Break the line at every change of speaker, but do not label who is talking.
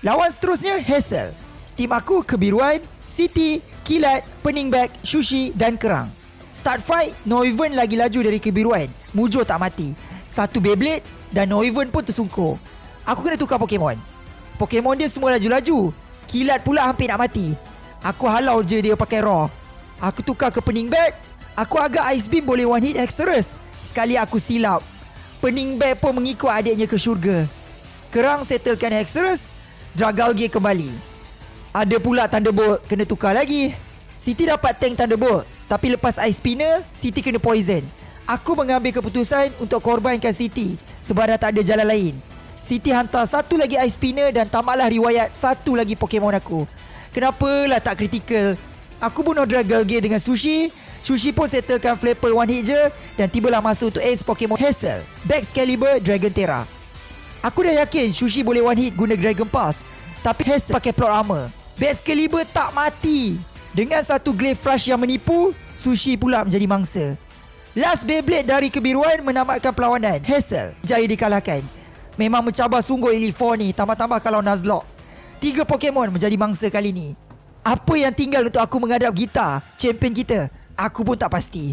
Lawan seterusnya Hazel. Tim aku kebiruan, City, Kilat, Pening Bag, Sushi dan Kerang. Start fight, Noivern lagi laju dari kebiruan. Mujur tak mati. Satu Beyblade dan Noivern pun tersungkur. Aku kena tukar Pokemon. Pokemon dia semua laju-laju. Kilat pula hampir nak mati. Aku halau je dia pakai Raw. Aku tukar ke Pening Bag. Aku agak Ice Beam boleh one hit Hexerus. Sekali aku silap. Pening Bag pun mengikut adiknya ke syurga. Kerang settlekan Hexerus. Dragalge kembali. Ada pula Thunderbolt kena tukar lagi. Siti dapat tank Thunderbolt. Tapi lepas Ice Spinner, Siti kena poison. Aku mengambil keputusan untuk korbankan Siti sebab dah tak ada jalan lain. Siti hantar satu lagi Ice Spinner dan tamatlah riwayat satu lagi Pokemon aku. Kenapalah tak kritikal? Aku bunuh Dragalge dengan Sushi. Sushi pun settlekan Flapple one hit je dan tibalah masa untuk ace Pokemon Hazel. Back Excalibur Dragon Terra. Aku dah yakin Sushi boleh one hit guna Dragon Pass. Tapi Hazel pakai plot armor. Caliber tak mati. Dengan satu Glaive Flash yang menipu Sushi pula menjadi mangsa. Last Beyblade dari kebiruan menamatkan perlawanan Hazel jaya dikalahkan. Memang mencabar sungguh Elite 4 ni Tambah-tambah kalau Nuzlocke. Tiga Pokemon menjadi mangsa kali ni. Apa yang tinggal untuk aku menghadap Gita Champion kita? Aku pun tak pasti